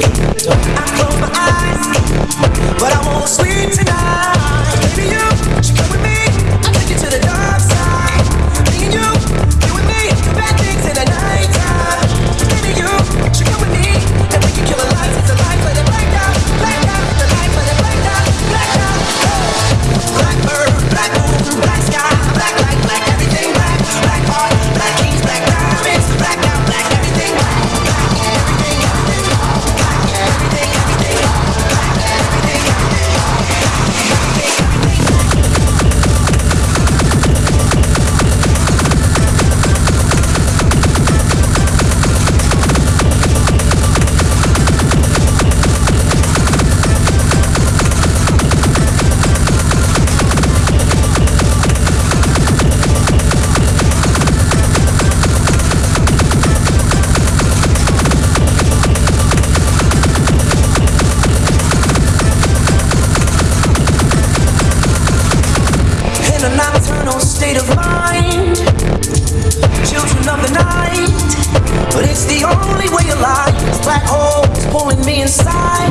Don't. state of mind, children of the night. But it's the only way alive. Black holes pulling me inside.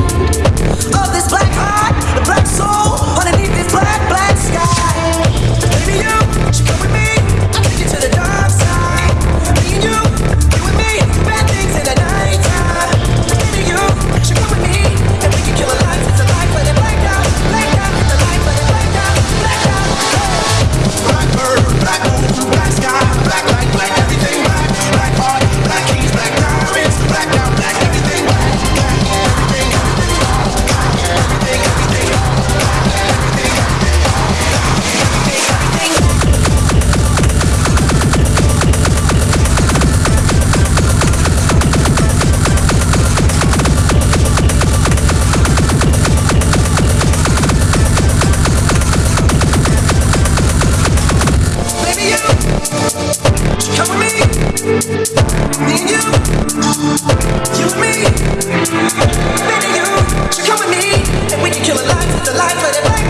life, but it. might